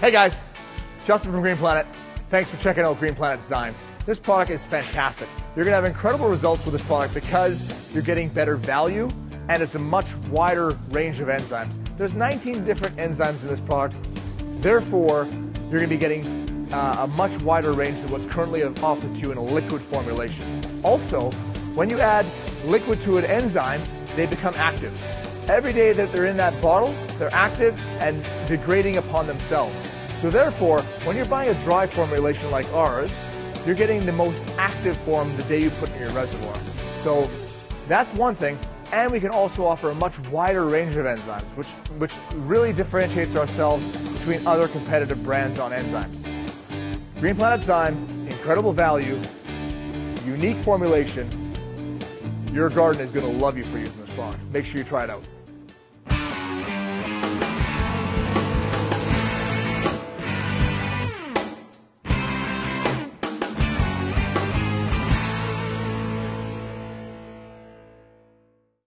Hey guys, Justin from Green Planet. Thanks for checking out Green Planet Design. This product is fantastic. You're gonna have incredible results with this product because you're getting better value and it's a much wider range of enzymes. There's 19 different enzymes in this product. Therefore, you're gonna be getting uh, a much wider range than what's currently offered to you in a liquid formulation. Also, when you add liquid to an enzyme, they become active. Every day that they're in that bottle, they're active and degrading upon themselves. So therefore, when you're buying a dry formulation like ours, you're getting the most active form the day you put in your reservoir. So that's one thing. And we can also offer a much wider range of enzymes, which, which really differentiates ourselves between other competitive brands on enzymes. Green Planet Design, incredible value, unique formulation. Your garden is going to love you for using this product. Make sure you try it out.